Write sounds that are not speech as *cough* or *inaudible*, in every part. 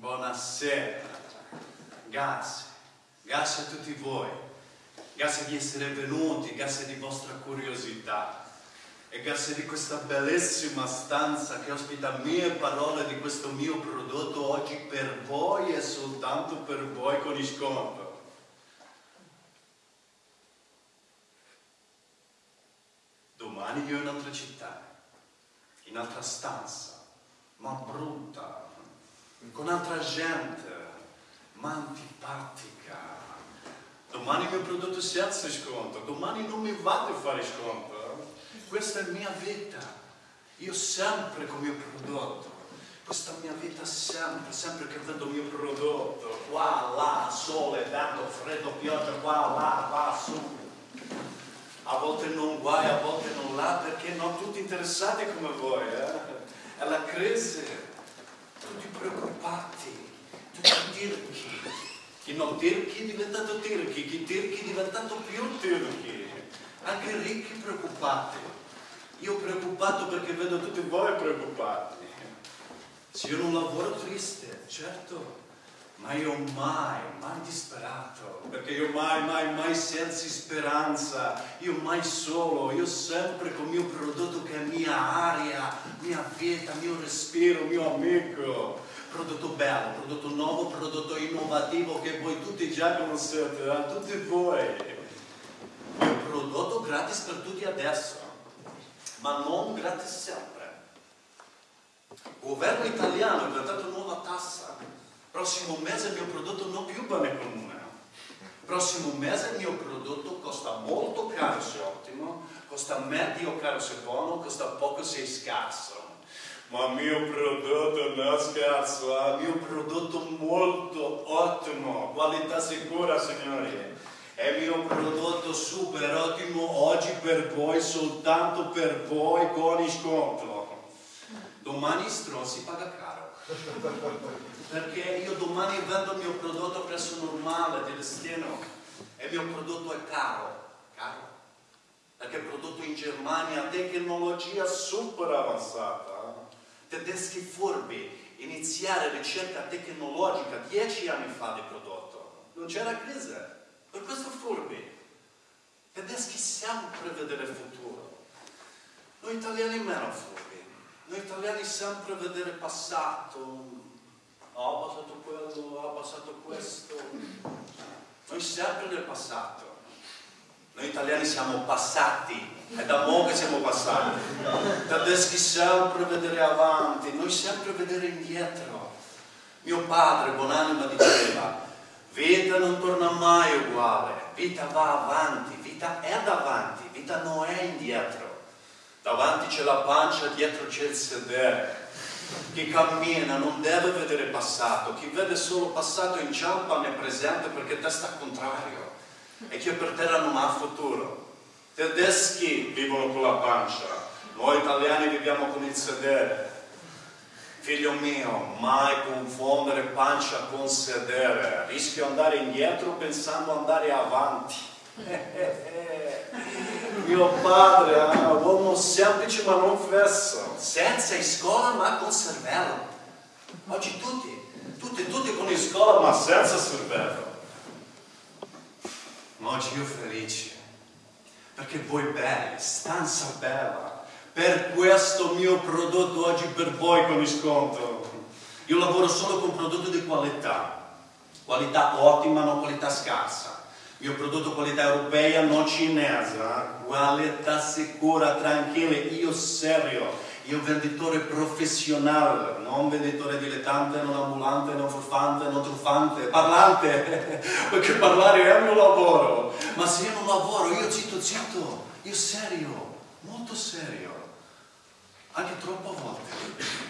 Buonasera. Grazie. Grazie a tutti voi. Grazie di essere venuti, grazie di vostra curiosità. E grazie di questa bellissima stanza che ospita mie parole di questo mio prodotto oggi per voi e soltanto per voi con sconto. Domani io in un'altra città, in un'altra stanza, ma brutta, con altra gente, ma antipatica. Domani il mio prodotto senza sconto, domani non mi vado a fare sconto. Questa è la mia vita. Io sempre con il mio prodotto. Questa mia vita sempre, sempre che vedo il mio prodotto. Qua, là, sole, vento, freddo, pioggia, qua, là, qua, su. A volte non guai, a volte non là, perché non tutti interessati come voi. Eh? È la crisi tutti preoccupati, tutti tirchi. Chi non tirchi è diventato tirchi, chi tirchi è diventato più tirchi. Anche ricchi preoccupati. Io preoccupato perché vedo tutti voi preoccupati. Se io non lavoro triste, certo, ma io mai, mai disperato, perché io mai, mai, mai senza speranza, io mai solo, io sempre con il mio prodotto che è mia aria, mia vita, mio respiro, mio amico. Prodotto bello, prodotto nuovo, prodotto innovativo che voi tutti già conoscete, eh? tutti voi. Il prodotto gratis per tutti adesso, ma non gratis sempre. Il governo italiano ha inventato nuova tassa Prossimo mese il mio prodotto non più bene comune. Prossimo mese il mio prodotto costa molto caro se ottimo, costa medio caro se buono, costa poco se scarso. Ma il mio prodotto non è scarso, è il mio prodotto molto ottimo, qualità sicura signori. È il mio prodotto super ottimo oggi per voi, soltanto per voi con sconto. Domani si paga caro perché io domani vendo il mio prodotto a prezzo normale di destino e il mio prodotto è caro, caro, perché è prodotto in Germania, tecnologia super avanzata, tedeschi furbi, iniziare ricerca tecnologica dieci anni fa di prodotto, non c'era crisi, per questo furbi, tedeschi sempre vedere il futuro, noi italiani meno furbi, noi italiani sempre vedere passato, ho passato quello, ho passato questo. Noi sempre nel passato. Noi italiani siamo passati, è da mo' che siamo passati. Tedeschi sempre vedere avanti, noi sempre vedere indietro. Mio padre, buonanima, diceva, vita non torna mai uguale, vita va avanti, vita è davanti, vita non è indietro. Davanti c'è la pancia, dietro c'è il sedere. Chi cammina non deve vedere passato, chi vede solo passato inciampa nel presente perché testa al contrario e chi è per terra non ha futuro. Tedeschi vivono con la pancia, noi italiani viviamo con il sedere. Figlio mio, mai confondere pancia con sedere, rischio andare indietro pensando andare avanti. Mio padre era ah, un uomo semplice ma non fesso, senza scuola ma con cervello. Oggi tutti, tutti, tutti con scuola ma senza cervello. Ma oggi io felice, perché voi belli, stanza bella, per questo mio prodotto oggi per voi con sconto. Io lavoro solo con prodotti di qualità, qualità ottima, non qualità scarsa mio prodotto qualità europea, non cinese, eh? qualità sicura, tranquilla, io serio, io venditore professionale, non venditore dilettante, non ambulante, non furfante, non truffante, parlante, *laughs* perché parlare? È il mio lavoro, ma se io non lavoro, io zitto zitto, io serio, molto serio, anche troppo a volte.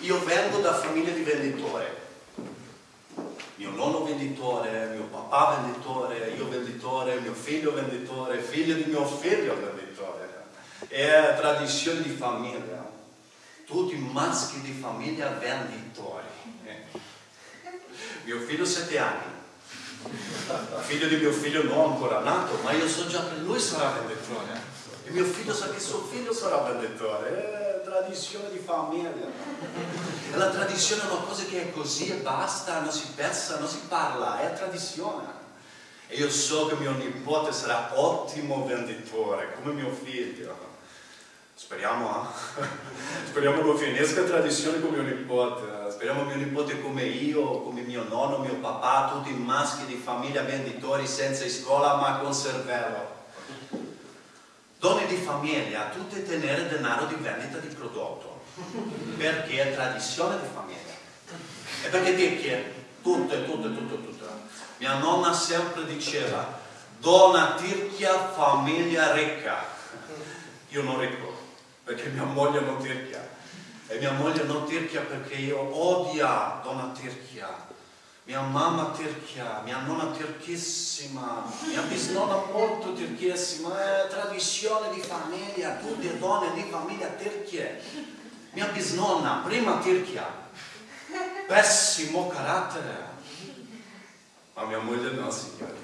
Io vengo da famiglia di venditori, mio nonno venditore, mio papà venditore, io venditore, mio figlio venditore, figlio di mio figlio venditore. È tradizione di famiglia. Tutti maschi di famiglia venditori. Mio figlio sette anni. Figlio di mio figlio non ancora nato, ma io so già che lui sarà venditore. E mio figlio sa che suo figlio sarà venditore. Tradizione di famiglia. La tradizione è una cosa che è così e basta, non si pensa, non si parla, è tradizione. E io so che mio nipote sarà ottimo venditore, come mio figlio. Speriamo, eh? *laughs* speriamo che finisca tradizione con mio nipote. Speriamo mio nipote come io, come mio nonno, mio papà, tutti maschi di famiglia venditori senza scuola ma con cervello. Donne di famiglia, tutte tenere denaro di vendita di prodotto, perché è tradizione di famiglia. E perché chiede tutto, tutto, tutto, tutto. Mia nonna sempre diceva, donna tirchia, famiglia ricca. Io non ricco, perché mia moglie non tirchia. E mia moglie non tirchia perché io odia donna tirchia mia mamma tirchia, mia nonna tirchissima, mia bisnonna molto tirchissima, è tradizione di famiglia, tutte donne di famiglia tirchie. Mia bisnonna, prima tirchia, pessimo carattere. Ma mia moglie no, signore.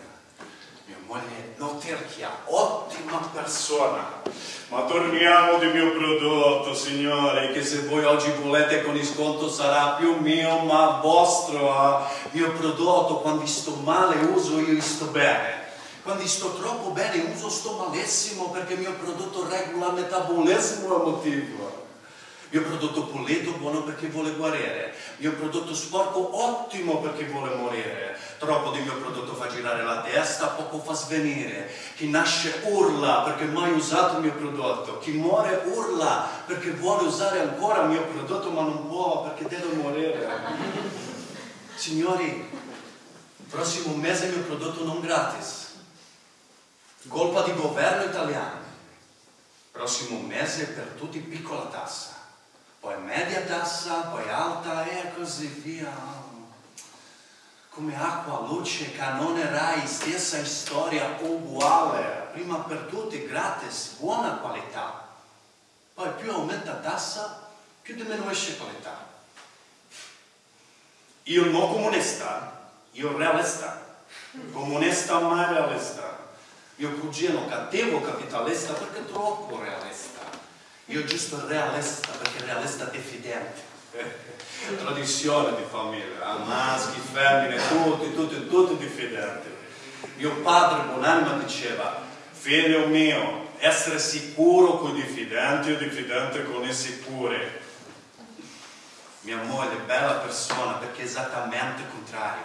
Moglie no tirchia, ottima persona. Ma torniamo di mio prodotto, signore, che se voi oggi volete con il sconto sarà più mio, ma vostro. Ah, mio prodotto, quando sto male uso, io sto bene. Quando sto troppo bene uso, sto malissimo, perché il mio prodotto regola il metabolismo emotivo. Mio prodotto pulito, buono perché vuole guarire. Mio prodotto sporco, ottimo perché vuole morire. Troppo di mio prodotto fa girare la testa, poco fa svenire. Chi nasce urla perché mai usato il mio prodotto. Chi muore urla perché vuole usare ancora il mio prodotto ma non può perché deve morire. Signori, prossimo mese il mio prodotto non gratis. Colpa di governo italiano. Prossimo mese per tutti piccola tassa poi media tassa, poi alta e così via. Come acqua, luce, canone Rai, stessa storia uguale, prima per tutti gratis, buona qualità. Poi più aumenta tassa, più diminuisce qualità. Io non comunista, io realista. Comunista ma realista. Mio cugino cattivo capitalista perché troppo realista. Io giusto realista, perché realista diffidente. Tradizione di famiglia, eh? maschi, femmine, tutti, tutti, tutti diffidenti. Mio padre buonanima diceva, figlio mio, essere sicuro con i diffidenti o diffidente con i sicuri. Mia moglie è bella persona perché è esattamente il contrario.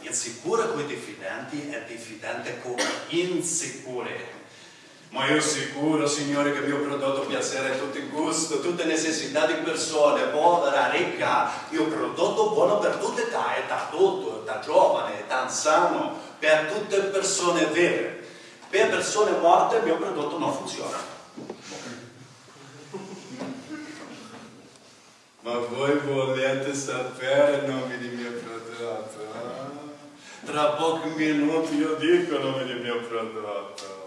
Insicura con i diffidenti e diffidente con insicuri. Ma io sicuro, Signore, che il mio prodotto piacerà a tutti i gusti, tutte le necessità di persone, povera, ricca. Il mio prodotto buono per tutte età, età tutto, età giovane, età anziano, per tutte persone vere. Per persone morte il mio prodotto non funziona. Ma voi volete sapere il nome del mio prodotto? Eh? Tra pochi minuti io dico il nome del mio prodotto.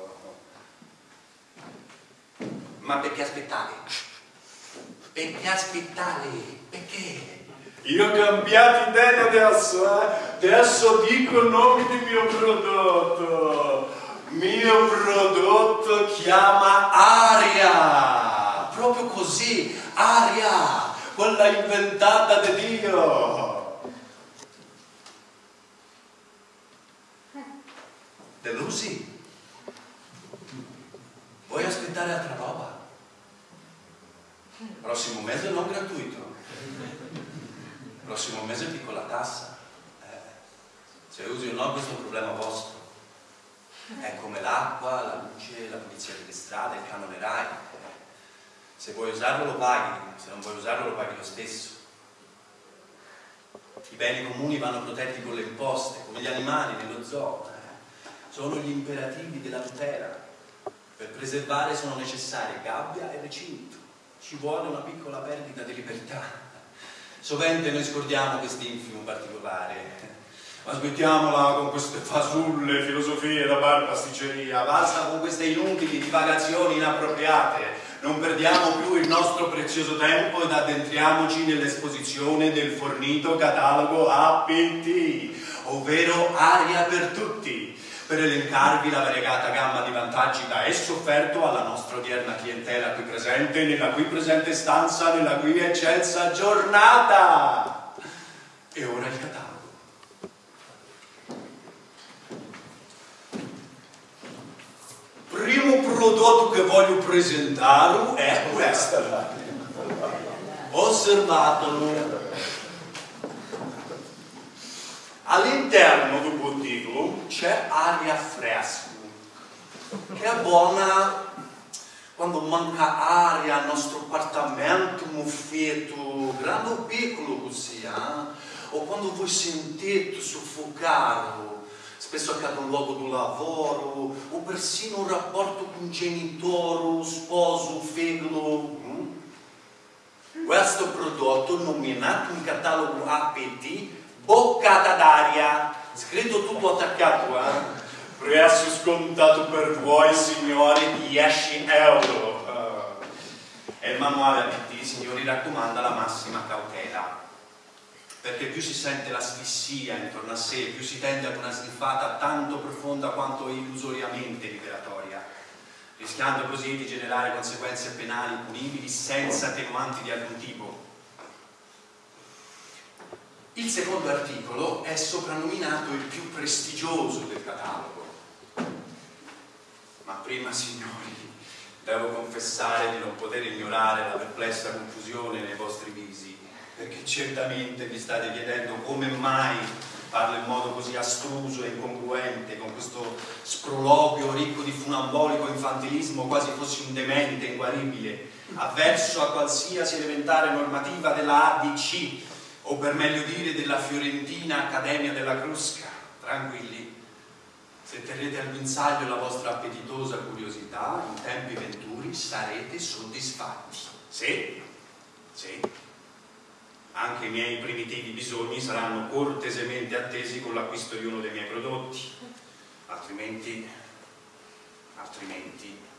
Ma perché aspettare? Perché aspettare? Perché? Io ho cambiato idea adesso, eh? Adesso dico il nome del mio prodotto. Mio prodotto chiama aria. Proprio così, aria, quella inventata da Dio. Delusi? Vuoi aspettare altra roba? Prossimo mese non gratuito. Prossimo mese piccola tassa. Eh, se usi o no questo è un problema vostro. È come l'acqua, la luce, la pulizia delle strade, il canone RAI. Se vuoi usarlo lo paghi, se non vuoi usarlo lo paghi lo stesso. I beni comuni vanno protetti con le imposte, come gli animali nello zoo. Eh. Sono gli imperativi della tutela. Per preservare sono necessarie gabbia e recinto. Ci vuole una piccola perdita di libertà. Sovente noi scordiamo quest'infimo particolare. Ma smettiamola con queste fasulle, filosofie da bar pasticceria, basta con queste inutili divagazioni inappropriate. Non perdiamo più il nostro prezioso tempo ed addentriamoci nell'esposizione del fornito catalogo APT, ovvero aria per tutti per elencarvi la variegata gamma di vantaggi da esso offerto alla nostra odierna clientela qui presente, nella qui presente stanza, nella qui eccelsa giornata. E ora il catalogo. Primo prodotto che voglio presentare è questo. Osservatelo. All'interno del bottino c'è aria fresca, che è buona quando manca aria al nostro appartamento muffetto, grande o piccolo così, eh? o quando voi sentite soffocare, spesso accade un luogo di lavoro, o persino un rapporto con un genitore, sposo, figlio. Mm? Questo prodotto, nominato in catalogo APT, boccata d'aria, scritto tutto attaccato, eh? Prezzo scontato per voi, signori, 10 euro. Uh. E il manuale APT, signori, raccomanda la massima cautela. Perché più si sente l'asfissia intorno a sé, più si tende ad una sniffata tanto profonda quanto illusoriamente liberatoria, rischiando così di generare conseguenze penali punibili senza attenuanti di alcun tipo. Il secondo articolo è soprannominato il più prestigioso del catalogo. Ma prima, signori, devo confessare di non poter ignorare la perplessa confusione nei vostri visi, perché certamente vi state chiedendo come mai parlo in modo così astruso e incongruente, con questo sproloquio ricco di funambolico infantilismo, quasi fossi un demente inguaribile, avverso a qualsiasi elementare normativa della ADC, o per meglio dire della Fiorentina Accademia della Crusca. Tranquilli, se terrete al guinzaglio la vostra appetitosa curiosità, in tempi venturi sarete soddisfatti. Sì, sì. Anche i miei primitivi bisogni saranno cortesemente attesi con l'acquisto di uno dei miei prodotti. Altrimenti, altrimenti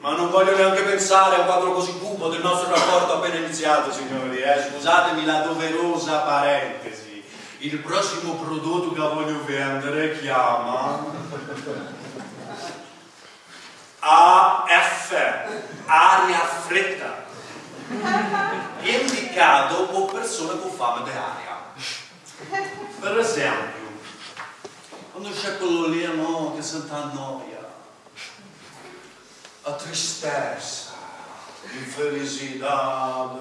ma non voglio neanche pensare a quadro così cupo del nostro rapporto appena iniziato, signori. Eh? Scusatemi la doverosa parentesi. Il prossimo prodotto che voglio vendere chiama AF, aria fretta, indicato per persone con fame di. Per esempio, quando c'è quello lì no, che sente noia, a tristeza, infelicidade,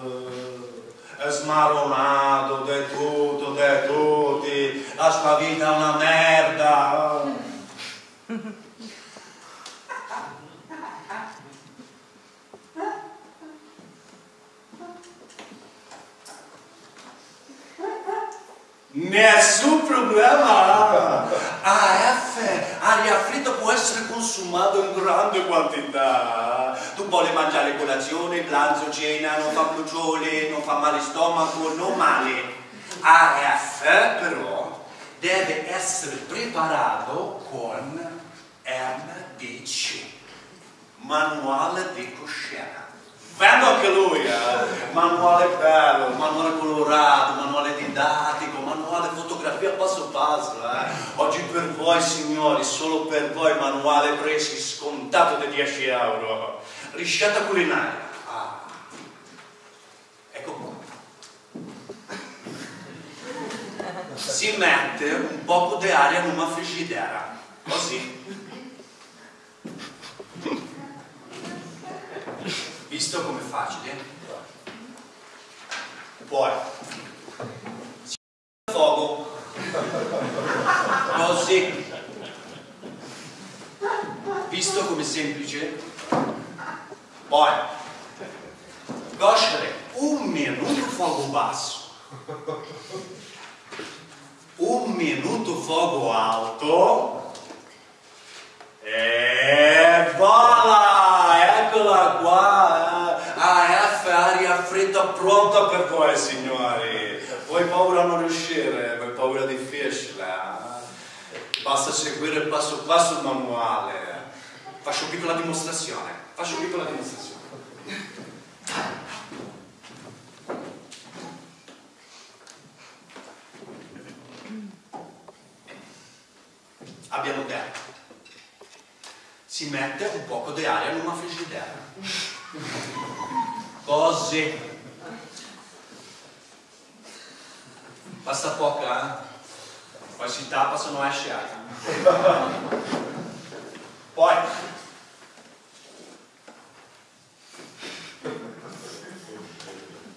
smaronato de tutto, de tutti, la sua vita è una merda. Nessun problema! AF, aria fritta può essere consumato in grande quantità. Tu vuoi mangiare colazione, pranzo, cena, non fa bruciole, non fa male stomaco, non male. AF però deve essere preparato con MDC, manuale di coscienza. Vendo anche lui, eh? manuale bello, manuale colorato, manuale didattico, manuale fotografia passo passo. Eh? Oggi per voi signori, solo per voi manuale presi scontato di 10 euro. Risciata culinaria. Ah. Ecco qua. Si mette un poco di aria in una frigidera, così. Visto come facile? Poi fuoco così visto come semplice poi coscere un minuto fuoco basso. Un minuto fuoco alto fredda pronta per voi signori. Voi paura non riuscire, voi paura difficile. Basta seguire passo passo il manuale. Faccio piccola dimostrazione. Faccio piccola dimostrazione. abbiamo detto, si mette un poco di aria in una frigidaire. Così. Basta poca, eh? Poi si tappa se non esce aria. Poi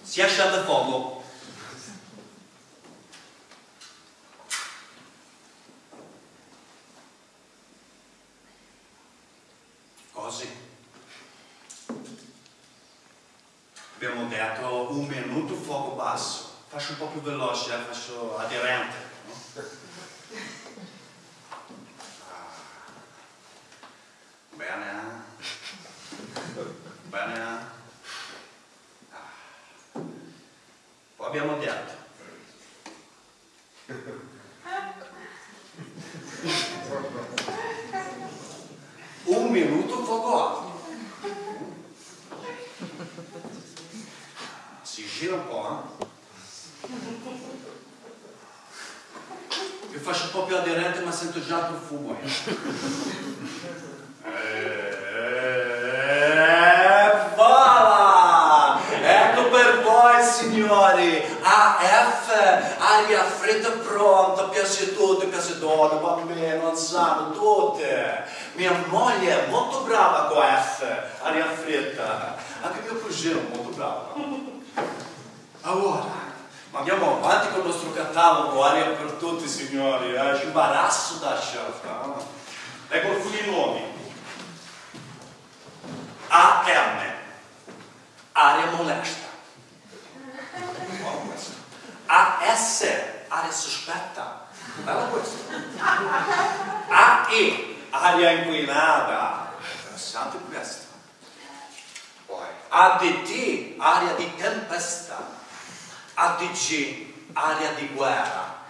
si accende il fuoco così. Abbiamo detto un minuto fuoco basso. Faccio un po' più veloce, eh, faccio aderente. No? Ah. Bene. eh? Bene. eh? Ah. Poi abbiamo detto. Un minuto fuoco alto. Si gira un po', eh? Io faccio un po' più aderente ma sento già il profumo. E voilà! Ecco per voi signori! AF, aria fredda pronta, piace tutte, piace donne, bambino, anziano, tutte. Mia moglie è molto brava con F, aria fredda. Anche mio cugino è molto bravo. Allora, ma andiamo avanti con il nostro catalogo, aria per tutti signori, eh? ci imbarazzo da scelta. eh? Ecco alcuni nomi. AM, aria molesta. AS, aria sospetta. Bella questo. AE, aria inquinata. Interessante questo. Poi ADT, aria di tempesta. ADG, aria di guerra.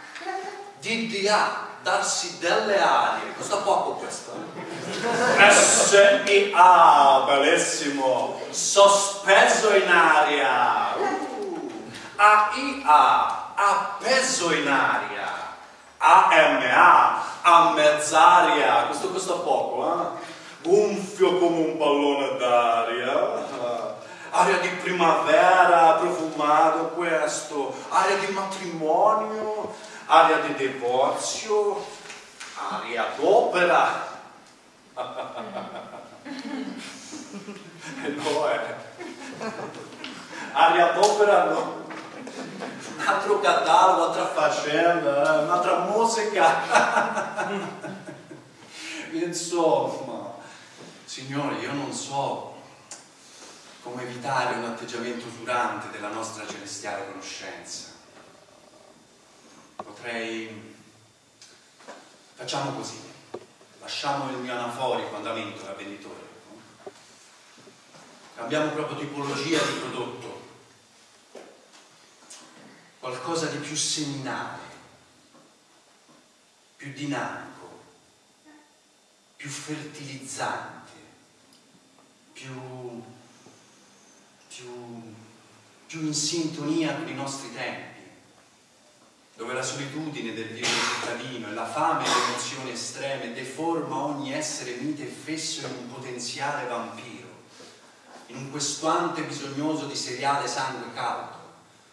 DDA, darsi delle arie. Costa poco questo. eh? SIA, bellissimo. Sospeso in aria. Uh. AIA, appeso in aria. AMA, a mezz'aria. Questo costa poco, eh? Gonfio come un pallone d'aria. Aria di primavera, profumato questo. Aria di matrimonio, aria di divorzio, aria d'opera. *laughs* E no, eh. Aria d'opera no. Un altro catalogo, un'altra faccenda, eh, un'altra musica. *laughs* Insomma, signori, io non so come evitare un atteggiamento usurante della nostra celestiale conoscenza. Potrei... Facciamo così, lasciamo il mio anaforico andamento da venditore. Cambiamo proprio tipologia di prodotto. Qualcosa di più seminale, più dinamico, più fertilizzante, più più, più in sintonia con i nostri tempi, dove la solitudine del vivere cittadino e la fame e le emozioni estreme deforma ogni essere mite e fesso in un potenziale vampiro, in un questuante bisognoso di seriale sangue caldo.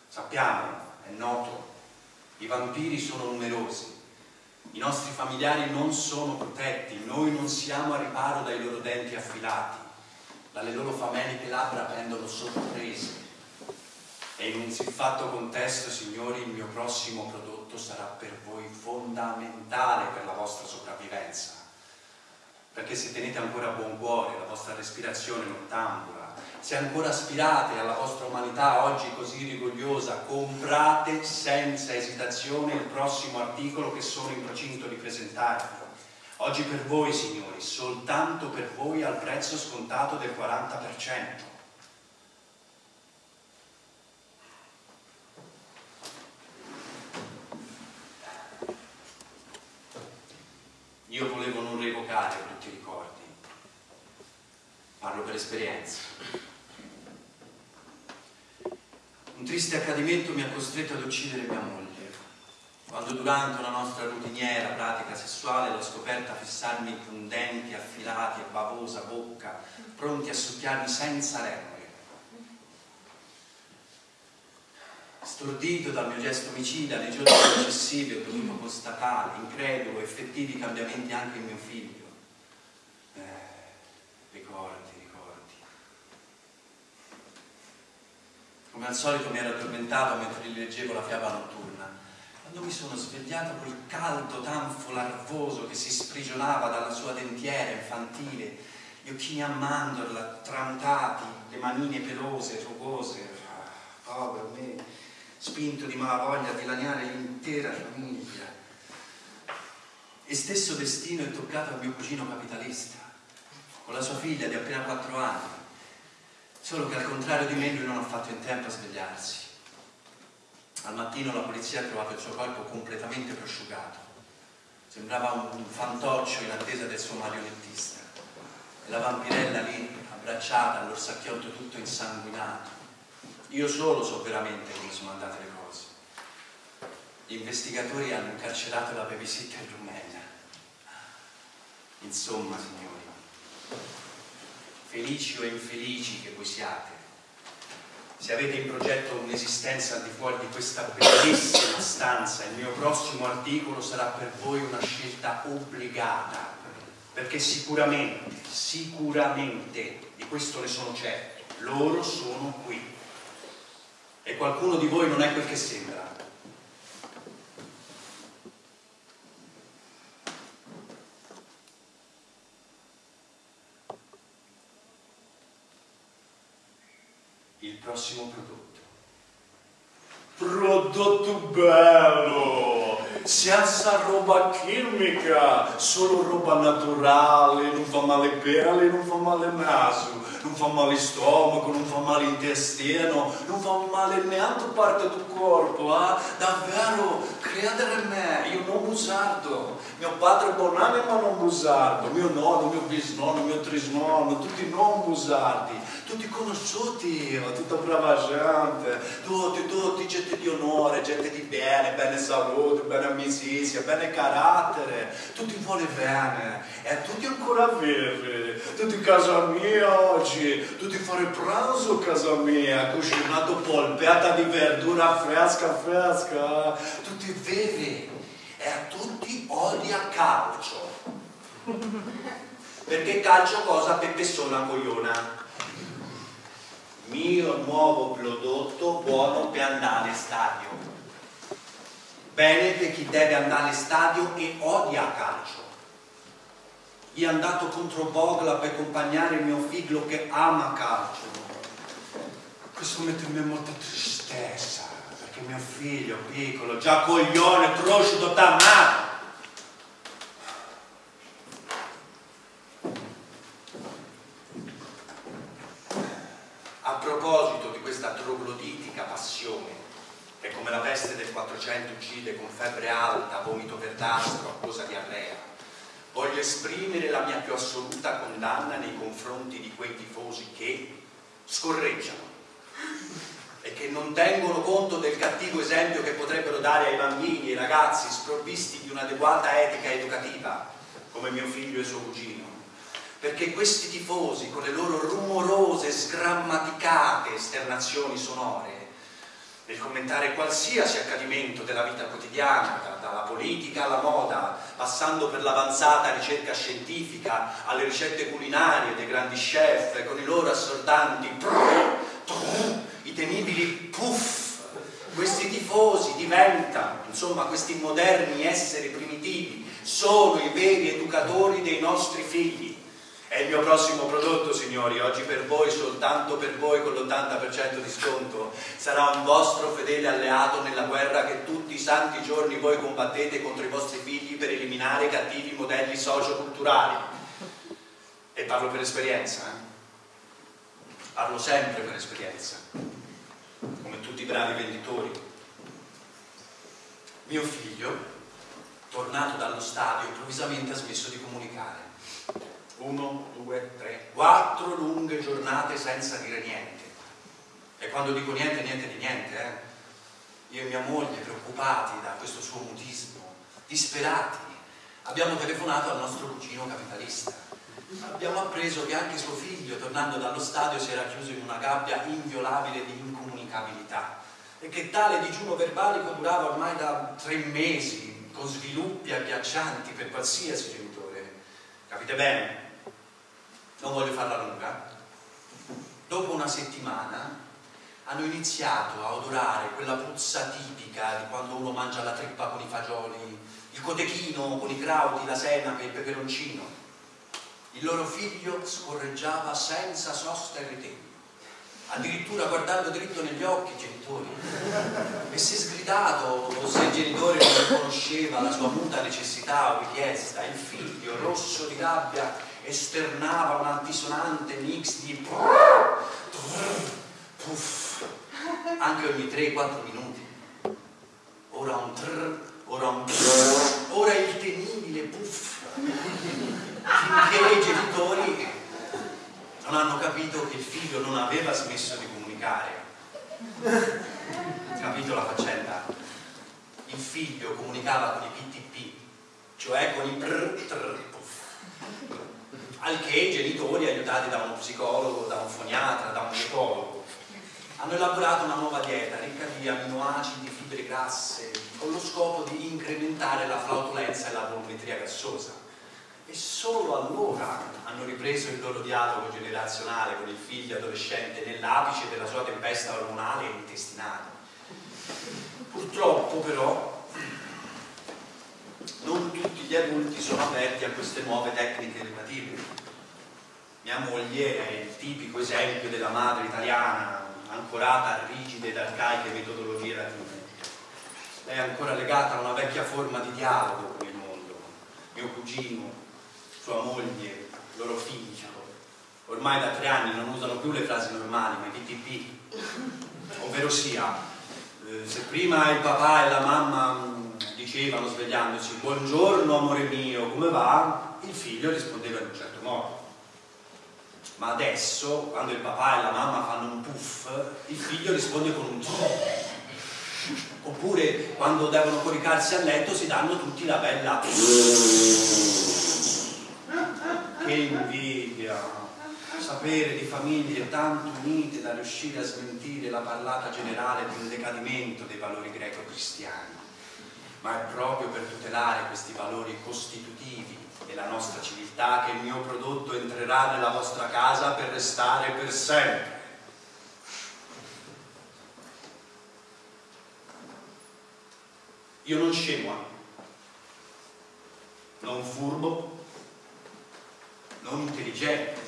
Sappiamo, è noto, i vampiri sono numerosi, i nostri familiari non sono protetti, noi non siamo a riparo dai loro denti affilati dalle loro fameliche labbra pendono sorprese. E in un siffatto contesto, signori, il mio prossimo prodotto sarà per voi fondamentale per la vostra sopravvivenza. Perché se tenete ancora buon cuore la vostra respirazione nottambula, se ancora aspirate alla vostra umanità oggi così rigogliosa, comprate senza esitazione il prossimo articolo che sono in procinto di presentarvi. Oggi per voi, signori, soltanto per voi al prezzo scontato del 40%. Io volevo non revocare brutti ricordi, parlo per esperienza. Un triste accadimento mi ha costretto ad uccidere mia moglie, quando durante una nostra routiniera pratica sessuale l'ho scoperta fissarmi con denti affilati e bavosa bocca, pronti a succhiarmi senza remore. Stordito dal mio gesto omicida, nei giorni successivi ho dovuto constatare, incredulo, effettivi cambiamenti anche in mio figlio. Eh, ricordi, ricordi. Come al solito mi ero addormentato mentre gli leggevo la fiaba notturna quando mi sono svegliato quel caldo tanfo larvoso che si sprigionava dalla sua dentiera infantile, gli occhini a mandorla tramutati, le manine pelose, rugose, ah, povero me, spinto di malavoglia a dilaniare l'intera famiglia. E stesso destino è toccato al mio cugino capitalista, con la sua figlia di appena quattro anni, solo che al contrario di me lui non ha fatto in tempo a svegliarsi. Al mattino la polizia ha trovato il suo corpo completamente prosciugato. Sembrava un fantoccio in attesa del suo marionettista. E la vampirella lì, abbracciata all'orsacchiotto tutto insanguinato. Io solo so veramente come sono andate le cose. Gli investigatori hanno incarcerato la babysitter rumena. Insomma, signori, felici o infelici che voi siate, se avete in progetto un'esistenza al di fuori di questa bellissima stanza, il mio prossimo articolo sarà per voi una scelta obbligata, perché sicuramente, sicuramente, di questo ne sono certo, loro sono qui. E qualcuno di voi non è quel che sembra. prossimo prodotto. Prodotto bello! Senza roba chimica, solo roba naturale, non fa male pelle, non fa male naso, non fa male stomaco, non fa male intestino, non fa male neanche parte del corpo, eh? davvero, credere in me, io non bugiardo, mio padre buonanima non bugiardo, mio nonno, mio bisnonno, mio trisnonno, tutti non bugiardi, tutti conosciuti, tutta brava gente, tutti, tutti, gente di onore, gente di bene, bene salute, bene amicizia, bene carattere, tutti vuole bene, e tutti ancora vivi, tutti in casa mia oggi tutti fare pranzo a casa mia, cucinato polpeata di verdura fresca fresca, tutti vivi e a tutti odia calcio. *laughs* Perché calcio cosa Peppe sono cogliona? Mio nuovo prodotto buono per andare in stadio. Bene per chi deve andare in stadio e odia calcio gli è andato contro Bogla per accompagnare mio figlio che ama calcio. Questo mette in me molta tristezza, perché mio figlio piccolo, già coglione, prosciutto, tamato. A proposito di questa trogloditica passione, che come la peste del 400 uccide con febbre alta, vomito verdastro, a causa di arrea, voglio esprimere la mia più assoluta condanna nei confronti di quei tifosi che scorreggiano e che non tengono conto del cattivo esempio che potrebbero dare ai bambini e ai ragazzi sprovvisti di un'adeguata etica educativa, come mio figlio e suo cugino. Perché questi tifosi, con le loro rumorose, sgrammaticate esternazioni sonore, nel commentare qualsiasi accadimento della vita quotidiana, da, dalla politica alla moda, passando per l'avanzata ricerca scientifica, alle ricette culinarie dei grandi chef, con i loro assordanti prrr, prrr, i temibili puff. Questi tifosi diventano, insomma, questi moderni esseri primitivi, sono i veri educatori dei nostri figli è il mio prossimo prodotto, signori, oggi per voi, soltanto per voi con l'80% di sconto. Sarà un vostro fedele alleato nella guerra che tutti i santi giorni voi combattete contro i vostri figli per eliminare cattivi modelli socioculturali. E parlo per esperienza, eh? Parlo sempre per esperienza, come tutti i bravi venditori. Mio figlio, tornato dallo stadio, improvvisamente ha smesso di comunicare uno, due, tre, quattro lunghe giornate senza dire niente. E quando dico niente, niente di niente, eh? io e mia moglie, preoccupati da questo suo mutismo, disperati, abbiamo telefonato al nostro cugino capitalista. Abbiamo appreso che anche suo figlio, tornando dallo stadio, si era chiuso in una gabbia inviolabile di incomunicabilità e che tale digiuno verbalico durava ormai da tre mesi, con sviluppi agghiaccianti per qualsiasi genitore. Capite bene? Non voglio farla lunga. Dopo una settimana hanno iniziato a odorare quella puzza tipica di quando uno mangia la trippa con i fagioli, il cotechino con i crauti, la senape, il peperoncino. Il loro figlio scorreggiava senza sosta e ritegno, addirittura guardando dritto negli occhi i genitori. E se sgridato o se il genitore non riconosceva la sua muta necessità o richiesta, il figlio, rosso di rabbia, esternava un altisonante mix di puff, anche ogni 3-4 minuti. Ora un trrr, ora un trrr, ora il temibile puff. Finché i genitori non hanno capito che il figlio non aveva smesso di comunicare. Capito la faccenda? Il figlio comunicava con i PTP, cioè con i prr, trrr, puff. Al che i genitori, aiutati da uno psicologo, da un foniatra, da un dietologo, hanno elaborato una nuova dieta ricca di aminoacidi, fibre grasse, con lo scopo di incrementare la flautolenza e la volumetria gassosa. E solo allora hanno ripreso il loro dialogo generazionale con il figlio adolescente nell'apice della sua tempesta ormonale e intestinale. Purtroppo però gli adulti sono aperti a queste nuove tecniche educative. Mia moglie è il tipico esempio della madre italiana ancorata a rigide ed arcaiche metodologie latine. È ancora legata a una vecchia forma di dialogo con il mondo. Mio cugino, sua moglie, loro figlio, ormai da tre anni non usano più le frasi normali, ma i PTP. Ovvero sia, eh, se prima il papà e la mamma mm, dicevano svegliandosi buongiorno amore mio, come va? Il figlio rispondeva in un certo modo. Ma adesso quando il papà e la mamma fanno un puff il figlio risponde con un oppure quando devono coricarsi a letto si danno tutti la bella *laughs* che invidia! Sapere di famiglie tanto unite da riuscire a smentire la parlata generale un decadimento dei valori greco-cristiani ma è proprio per tutelare questi valori costitutivi della nostra civiltà che il mio prodotto entrerà nella vostra casa per restare per sempre. Io non scemo, non furbo, non intelligente,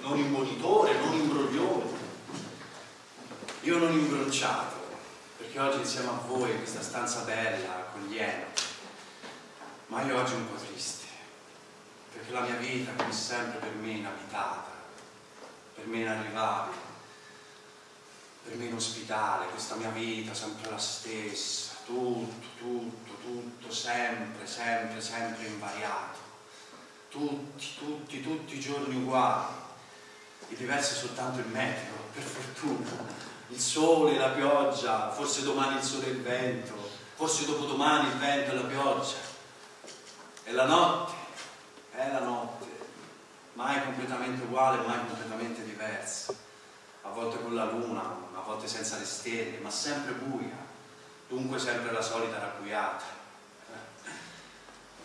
non imbonitore, non imbroglione. Io non imbronciato, perché oggi insieme a voi in questa stanza bella, accogliente, ma io oggi un po' triste, perché la mia vita, come sempre, per me inabitata, per me inarrivabile, per me inospitale, questa mia vita sempre la stessa, tutto, tutto, tutto, sempre, sempre, sempre invariato, tutti, tutti, tutti i giorni uguali, il diverso è soltanto il meteo, per fortuna, il sole, la pioggia, forse domani il sole e il vento, forse dopodomani il vento e la pioggia, e la notte è la notte, mai completamente uguale, mai completamente diversa, a volte con la luna, a volte senza le stelle, ma sempre buia, dunque sempre la solita rabbuiata.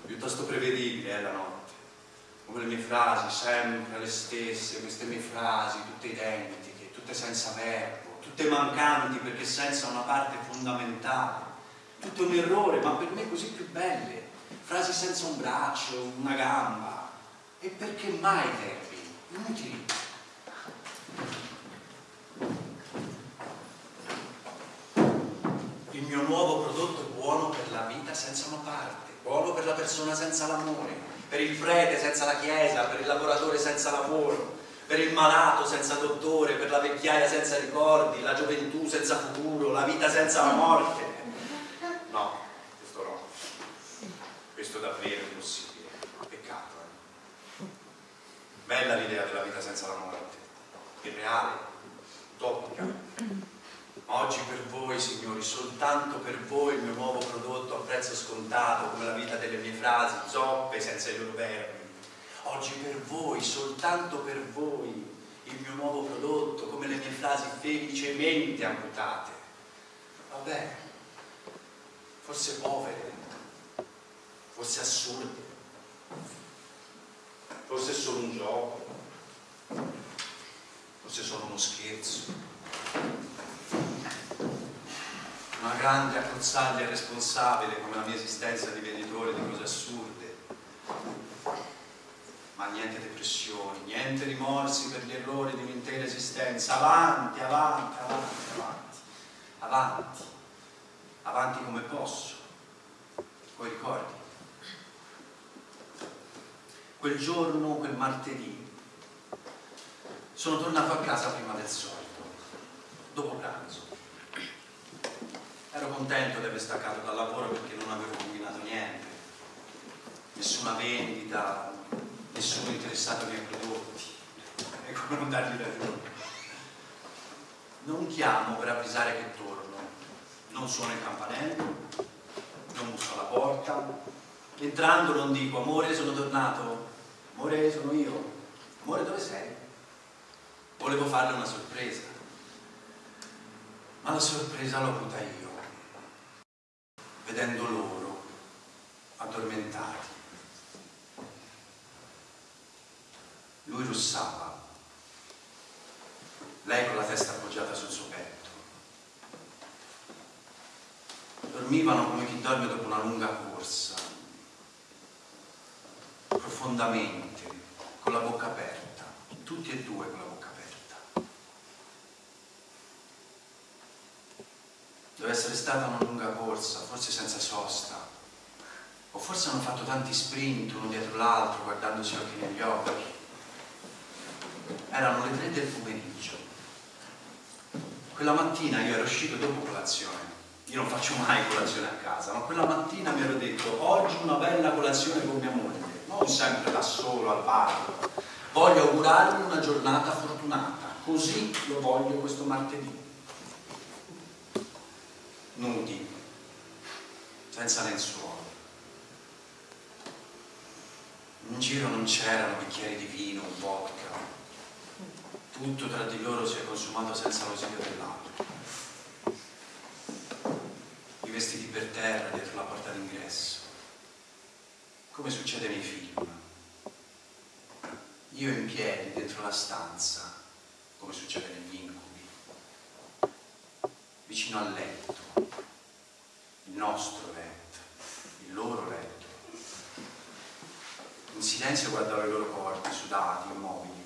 Piuttosto prevedibile è la notte, come le mie frasi, sempre le stesse, queste mie frasi, tutte identiche, tutte senza verbo, tutte mancanti perché senza una parte fondamentale, tutto un errore, ma per me così più belle frasi senza un braccio, una gamba. E perché mai verbi? Inutili. Il mio nuovo prodotto è buono per la vita senza una parte, buono per la persona senza l'amore, per il prete senza la chiesa, per il lavoratore senza lavoro, per il malato senza dottore, per la vecchiaia senza ricordi, la gioventù senza futuro, la vita senza la morte. No, questo è davvero impossibile. Peccato. Eh? Bella l'idea della vita senza la morte, irreale, utopica, Ma oggi per voi, signori, soltanto per voi il mio nuovo prodotto a prezzo scontato, come la vita delle mie frasi, zoppe senza i loro verbi. Oggi per voi, soltanto per voi, il mio nuovo prodotto, come le mie frasi felicemente amputate. Vabbè, forse povere, forse assurde, forse solo un gioco, forse solo uno scherzo. Una grande accozzaglia responsabile come la mia esistenza di venditore di cose assurde. Ma niente depressioni, niente rimorsi per gli errori di un'intera esistenza. Avanti, avanti, avanti, avanti, avanti, avanti come posso. Poi ricordi? Quel giorno, quel martedì, sono tornato a casa prima del solito, dopo pranzo. Ero contento di aver staccato dal lavoro perché non avevo combinato niente, nessuna vendita, nessuno interessato ai miei prodotti. E come non dargli ragione? Non chiamo per avvisare che torno, non suono il campanello, non busso alla porta, entrando non dico amore sono tornato, amore sono io, amore dove sei? Volevo farle una sorpresa, ma la sorpresa l'ho avuta io, vedendo loro addormentati. Lui russava, lei con la testa appoggiata sul suo petto. Dormivano come chi dorme dopo una lunga corsa, profondamente, con la bocca aperta, tutti e due con la bocca aperta. Deve essere stata una lunga corsa, forse senza sosta, o forse hanno fatto tanti sprint uno dietro l'altro, guardandosi occhi negli occhi. Erano le tre del pomeriggio. Quella mattina io ero uscito dopo colazione. Io non faccio mai colazione a casa, ma quella mattina mi ero detto oggi una bella colazione con mia moglie, non sempre da solo al bar. Voglio augurarmi una giornata fortunata, così lo voglio questo martedì. Nudi, senza lenzuola. In giro non c'erano bicchieri di vino, vodka. Tutto tra di loro si è consumato senza l'ausilio dell'altro. I vestiti per terra dietro la porta d'ingresso. Come succede nei film. Io in piedi dentro la stanza, come succede negli incubi. Vicino al letto. Il nostro letto. Il loro letto. In silenzio guardavo i loro corpi sudati, immobili.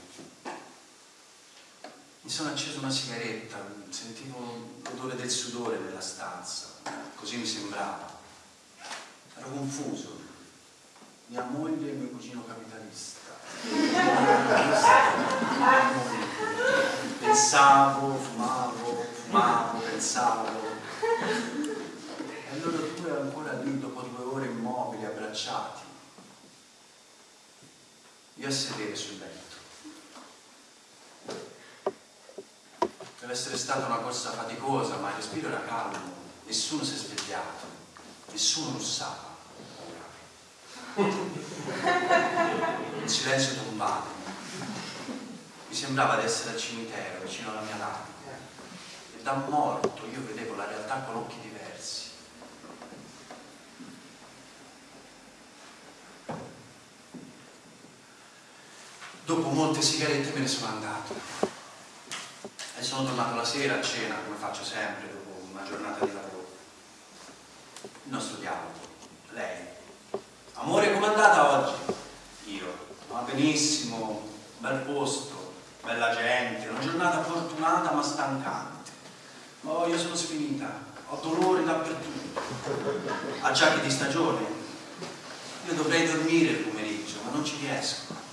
Mi sono acceso una sigaretta, sentivo l'odore del sudore nella stanza, così mi sembrava. Ero confuso. Mia moglie e mio cugino capitalista. *laughs* Pensavo, fumavo, fumavo, pensavo. E loro due ancora lì dopo due ore immobili, abbracciati. Io a sedere sul letto. Deve essere stata una corsa faticosa, ma il respiro era calmo, nessuno si è svegliato, nessuno russava. Un silenzio tombato. Mi sembrava di essere al cimitero, vicino alla mia lapide. E da morto io vedevo la realtà con occhi diversi. Dopo molte sigarette me ne sono andato. Sono tornato la sera a cena, come faccio sempre dopo una giornata di lavoro. Il nostro dialogo. Lei. Amore, com'è andata oggi? Io. Va benissimo, bel posto, bella gente, una giornata fortunata ma stancante. Oh, io sono sfinita, ho dolori dappertutto. Acciacchi di stagione. Io dovrei dormire il pomeriggio, ma non ci riesco.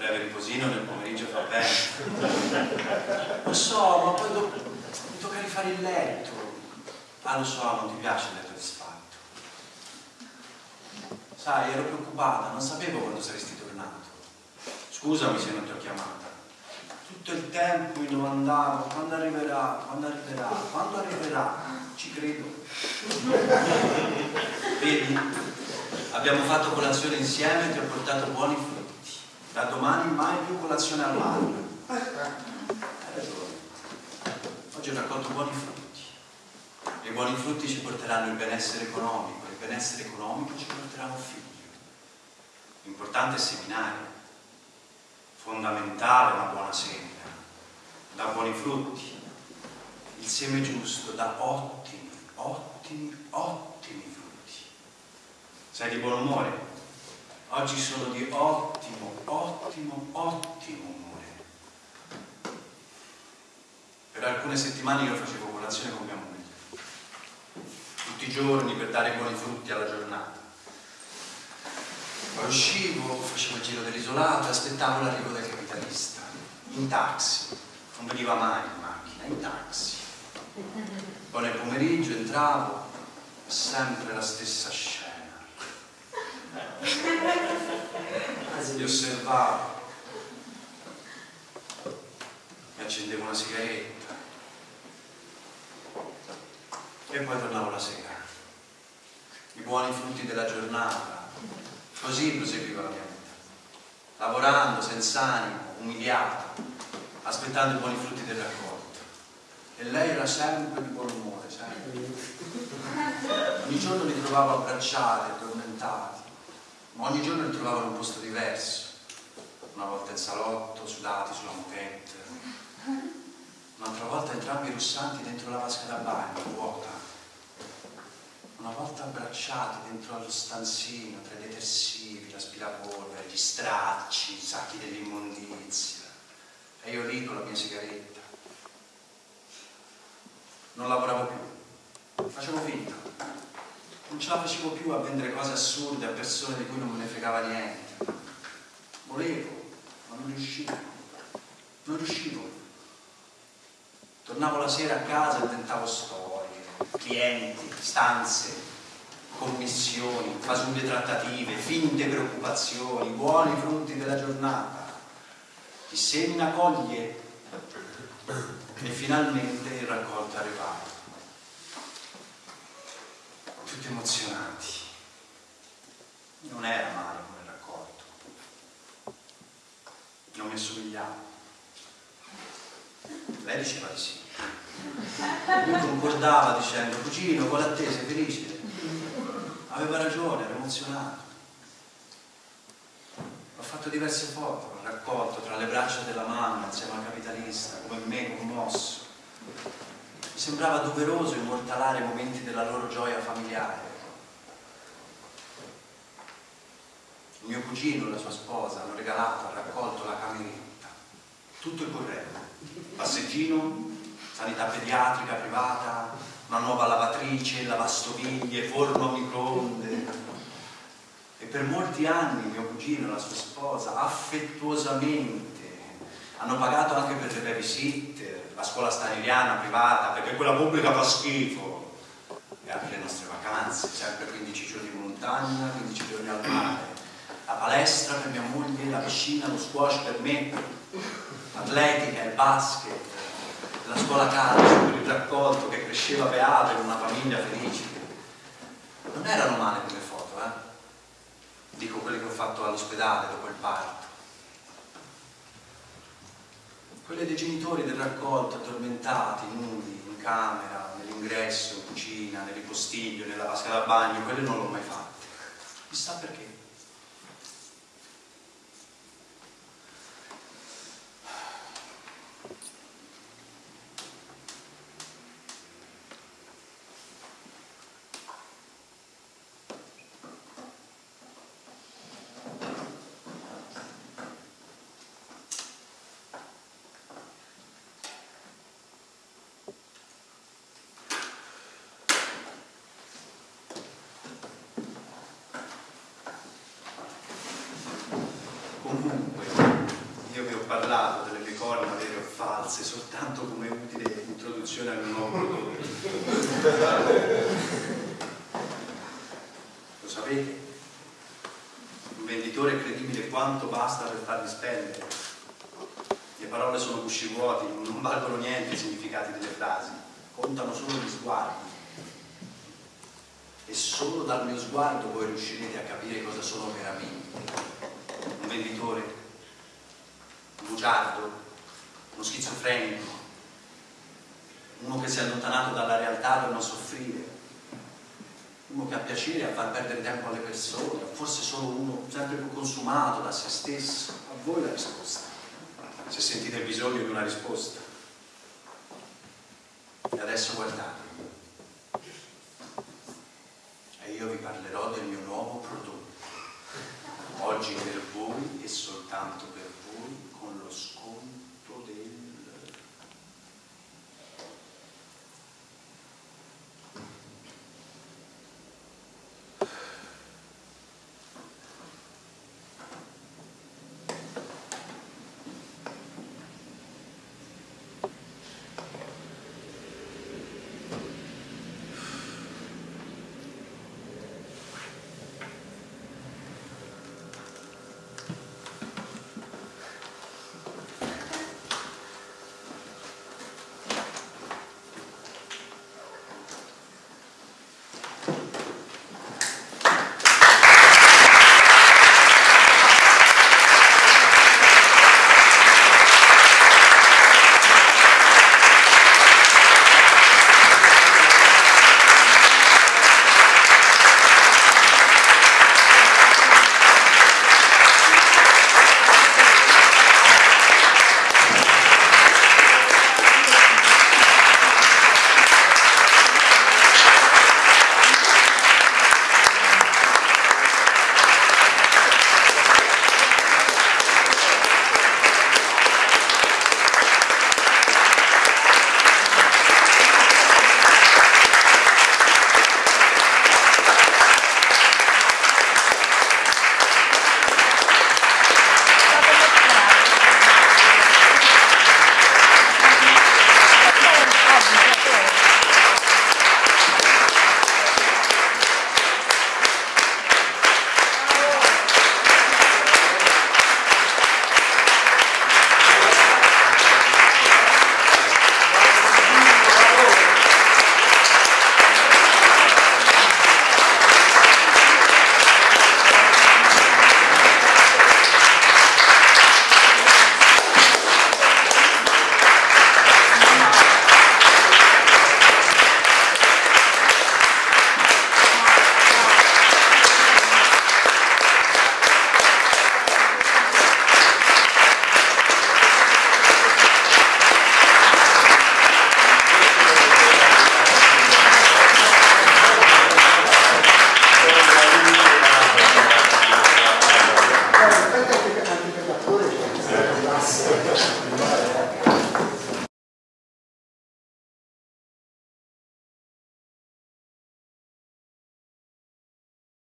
Breve riposino nel pomeriggio fa bene. *laughs* Lo so, ma poi dopo mi tocca rifare il letto. Ah, lo so, non ti piace il letto disfatto. Sai, ero preoccupata, non sapevo quando saresti tornato. Scusami se non ti ho chiamata. Tutto il tempo mi domandavo quando arriverà, quando arriverà, quando arriverà. Ci credo. *laughs* Vedi, abbiamo fatto colazione insieme e ti ho portato buoni frutti. Da domani mai più colazione al mare. Hai ragione. Oggi ho raccolto buoni frutti. E i buoni frutti ci porteranno il benessere economico, il benessere economico ci porterà un figlio. L'importante è seminare, fondamentale una buona semina, dà buoni frutti. Il seme giusto dà ottimi, ottimi, ottimi frutti. Sei di buon umore? Oggi sono di ottimo, ottimo, ottimo umore. Per alcune settimane io facevo colazione con mia moglie, tutti i giorni per dare buoni frutti alla giornata. Poi uscivo, facevo il giro dell'isolato aspettavo l'arrivo del capitalista, in taxi, non veniva mai in macchina, in taxi. Poi nel pomeriggio entravo, sempre la stessa scena. Li osservavo, mi accendevo una sigaretta e poi tornavo la sera. I buoni frutti della giornata, Così proseguiva la mia vita, lavorando senza animo, umiliato, aspettando i buoni frutti del raccolto. E lei era sempre di buon umore, sempre. Ogni giorno li trovavo abbracciati, addormentati, ma ogni giorno li un posto diverso. Una volta in salotto, sudati sulla moquette, un'altra volta entrambi russanti dentro la vasca da bagno, vuota una volta abbracciati dentro allo stanzino tra i detersivi, l'aspirapolvere, gli stracci, i sacchi dell'immondizia. E io lì con la mia sigaretta. Non lavoravo più, facevo finta. Non ce la facevo più a vendere cose assurde a persone di cui non me ne fregava niente. Volevo, ma non riuscivo. Non riuscivo. Tornavo la sera a casa e tentavo storie clienti, stanze, commissioni, fasulle trattative, finte preoccupazioni, buoni frutti della giornata. Chi semina coglie e finalmente il raccolto è Tutti emozionati. Non era male come raccolto. Non mi assomigliava. Lei diceva di sì. Lui concordava dicendo, cugino, vuole a te, sei felice? Aveva ragione, era emozionato. Ho fatto diverse foto, raccolto tra le braccia della mamma insieme al capitalista, come me, commosso. Sembrava doveroso immortalare momenti della loro gioia familiare. Il mio cugino e la sua sposa hanno regalato, hanno raccolto la cameretta, tutto il corretto, passeggino, sanità pediatrica privata, una nuova lavatrice, lavastoviglie, forno a microonde. E per molti anni mio cugino e la sua sposa affettuosamente hanno pagato anche per le babysitter, la scuola staniliana privata, perché quella pubblica fa schifo. E anche le nostre vacanze, sempre 15 giorni in montagna, 15 giorni al mare. La palestra per mia moglie, la piscina, lo squash per me, l'atletica, il basket, la scuola calcio, il raccolto che cresceva beato in una famiglia felice. Non erano male quelle foto, eh? Dico quelle che ho fatto all'ospedale dopo il parto. Quelle dei genitori del raccolto, addormentati, nudi, in camera, nell'ingresso, in cucina, nel ripostiglio, nella vasca da bagno, quelle non l'ho mai fatte. Chissà perché. Comunque, io vi ho parlato delle corna vere o false soltanto come utile introduzione al nuovo prodotto. Lo sapete? Un venditore è credibile quanto basta per farli spendere. E parole sono gusci vuoti, non valgono niente i significati delle frasi, contano solo gli sguardi. E solo dal mio sguardo voi riuscirete a capire cosa sono veramente. Un venditore, bugiardo, uno schizofrenico, uno che si è allontanato dalla realtà per non soffrire, uno che ha piacere a far perdere tempo alle persone, forse solo uno sempre più consumato da se stesso. A voi la risposta, se sentite bisogno di una risposta. E adesso guardate, e io vi parlerò del mio nuovo